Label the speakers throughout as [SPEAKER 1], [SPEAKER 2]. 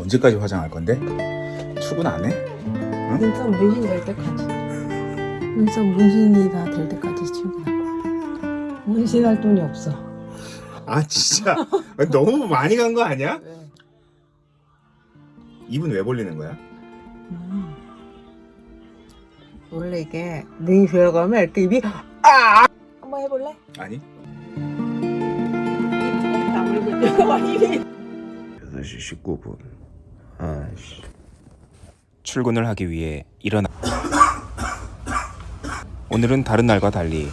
[SPEAKER 1] 언제까지 화장할 건데? 출근 안 해?
[SPEAKER 2] 눈썹 문신 될 때까지 눈썹 문신이 다 될 때까지 출근할 거야 문신할 돈이 없어
[SPEAKER 1] 아 진짜 너무 많이 간 거 아니야? 입은 왜 벌리는 거야?
[SPEAKER 2] 음. 원래 이게 눈이 들어가면 이렇게 입이 아 한번 해볼래?
[SPEAKER 1] 아니
[SPEAKER 2] 다물고 있다가 입이
[SPEAKER 1] 8시 19분 아씨 출근을 하기 위해 일어나. 오늘은 다른 날과 달리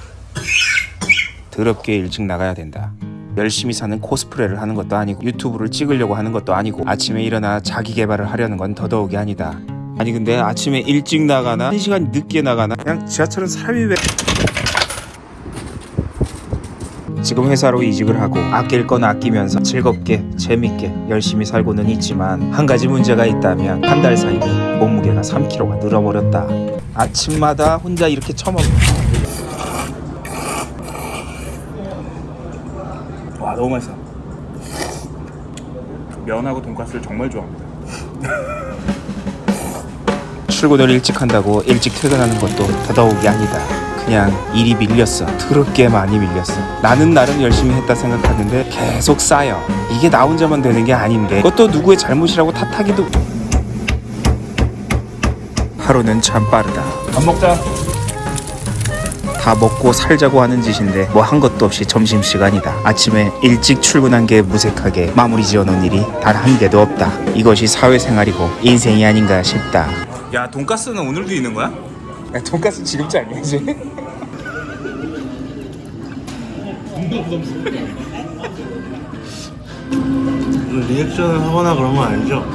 [SPEAKER 1] 더럽게 일찍 나가야 된다. 열심히 사는 코스프레를 하는 것도 아니고 유튜브를 찍으려고 하는 것도 아니고 아침에 일어나 자기 개발을 하려는 건 더더욱이 아니다. 아니 근데 아침에 일찍 나가나 1시간 늦게 나가나? 그냥 지하철은 사람이 왜 지금 회사로 이직을 하고 아낄 건 아끼면서 즐겁게 재밌게 열심히 살고는 있지만 한 가지 문제가 있다면 한 달 사이 몸무게가 3kg가 늘어버렸다. 아침마다 혼자 이렇게 처먹 와 너무 맛있어. 면하고 돈가스를 정말 좋아합니다. 출근을 일찍 한다고 일찍 퇴근하는 것도 더더욱이 아니다 그냥 일이 밀렸어. 더럽게 많이 밀렸어. 나는 나름 열심히 했다 생각하는데 계속 쌓여. 이게 나 혼자만 되는 게 아닌데. 그것도 누구의 잘못이라고 탓하기도. 하루는 참 빠르다. 밥 먹자. 다 먹고 살자고 하는 짓인데 뭐 한 것도 없이 점심시간이다. 아침에 일찍 출근한 게 무색하게 마무리 지어놓은 일이 단 한 개도 없다. 이것이 사회생활이고 인생이 아닌가 싶다. 야 돈가스는 오늘도 있는 거야? 야 돈가스 지금지 아니야 이제?
[SPEAKER 3] 리액션을 하거나 그런 건 아니죠?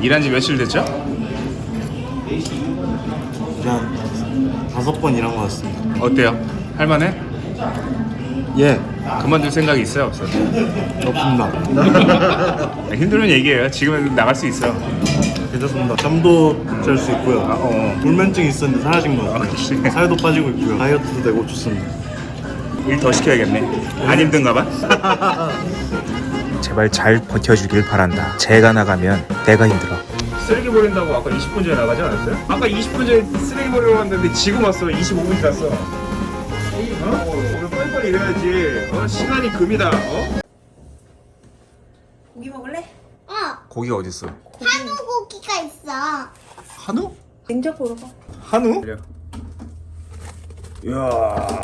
[SPEAKER 1] 일한 지 며칠 됐죠?
[SPEAKER 3] 그냥 다섯 번 일한 것 같습니다.
[SPEAKER 1] 어때요? 할만해?
[SPEAKER 3] 예,
[SPEAKER 1] 그만둘 생각이 있어요 없어요?
[SPEAKER 3] 없습니다.
[SPEAKER 1] 힘들면 얘기해요 지금은 나갈 수 있어
[SPEAKER 3] 괜찮습니다. 잠도 잘 수 있고요.
[SPEAKER 1] 아, 어.
[SPEAKER 3] 불면증 있었는데 사라진 것 같아요.
[SPEAKER 1] 그렇지.
[SPEAKER 3] 살도 빠지고 있고요. 다이어트도 되고 좋습니다.
[SPEAKER 1] 일 더 시켜야겠네 안 힘든가 봐 제발 잘 버텨주길 바란다 제가 나가면 내가 힘들어 쓰레기 버린다고 아까 20분 전에 나가지 않았어요? 아까 20분 전에 쓰레기 버리러 갔는데 지금 왔어 25분 지났어 어? 오늘 빨리빨리 일해야지 어? 시간이 금이다 어?
[SPEAKER 2] 고기 먹을래?
[SPEAKER 4] 어,
[SPEAKER 1] 고기가 어딨어?
[SPEAKER 4] 한우 고기가 있어.
[SPEAKER 1] 한우?
[SPEAKER 2] 냉장고로 봐
[SPEAKER 1] 한우? 이야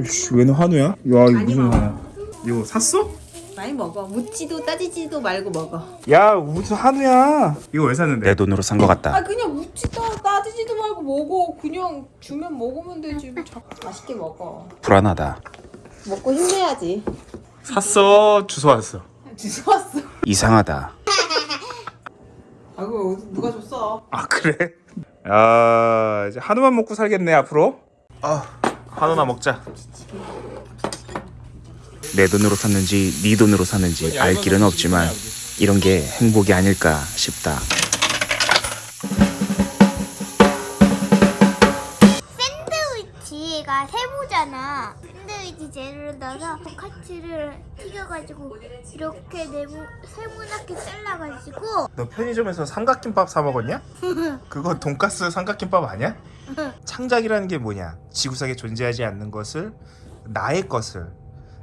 [SPEAKER 1] 이씨 왜는 한우야? 야 이거 무슨 한우야? 이거 샀어?
[SPEAKER 2] 많이 먹어. 묻지도 따지지도 말고 먹어.
[SPEAKER 1] 야 무슨 한우야? 이거 왜 샀는데? 내 돈으로 산 거 같다.
[SPEAKER 2] 아 그냥 묻지도 따지지도 말고 먹어. 그냥 주면 먹으면 되지. 뭐 자꾸 맛있게 먹어.
[SPEAKER 1] 불안하다.
[SPEAKER 2] 먹고 힘내야지.
[SPEAKER 1] 샀어. 주소 왔어.
[SPEAKER 2] 주워 왔어.
[SPEAKER 1] 이상하다.
[SPEAKER 2] 아이고 누가 줬어?
[SPEAKER 1] 아 그래? 야 이제 한우만 먹고 살겠네 앞으로? 아 한우나 먹자 내 돈으로 샀는지 네 돈으로 샀는지 알 길은 없지만 이런 게 행복이 아닐까 싶다
[SPEAKER 4] 샌드위치가 세모잖아. 샌드위치 재료를 넣어서 카츠를 튀겨가지고 이렇게 네모 세모나게 잘라가지고
[SPEAKER 1] 너 편의점에서 삼각김밥 사 먹었냐? 그거 돈가스 삼각김밥 아니야? 창작이라는 게 뭐냐? 지구상에 존재하지 않는 것을 나의 것을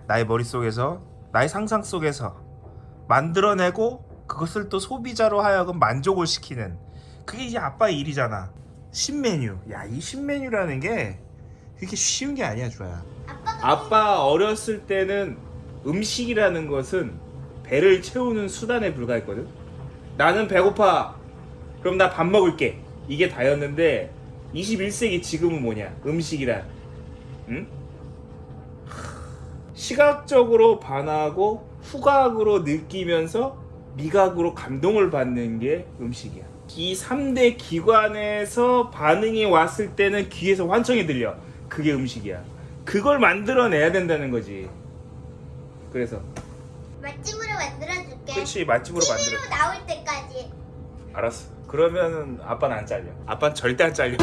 [SPEAKER 1] 나의 머릿속에서 나의 상상 속에서 만들어내고 그것을 또 소비자로 하여금 만족을 시키는 그게 이제 아빠의 일이잖아. 신메뉴. 야, 이 신메뉴라는 게 그렇게 쉬운 게 아니야, 주아야. 아빠 어렸을 때는 음식이라는 것은 배를 채우는 수단에 불과했거든. 나는 배고파. 그럼 나 밥 먹을게. 이게 다였는데 21세기 지금은 뭐냐? 음식이란. 응? 시각적으로 반하고 후각으로 느끼면서 미각으로 감동을 받는 게 음식이야. 이 3대 기관에서 반응이 왔을 때는 귀에서 환청이 들려. 그게 음식이야. 그걸 만들어내야 된다는 거지. 그래서
[SPEAKER 4] 맛집으로 만들어줄게.
[SPEAKER 1] 그치 맛집으로 만들어.
[SPEAKER 4] TV로 나올 때까지.
[SPEAKER 1] 알았어. 그러면은 아빠는 안 잘려. 아빠는 절대 안 잘려.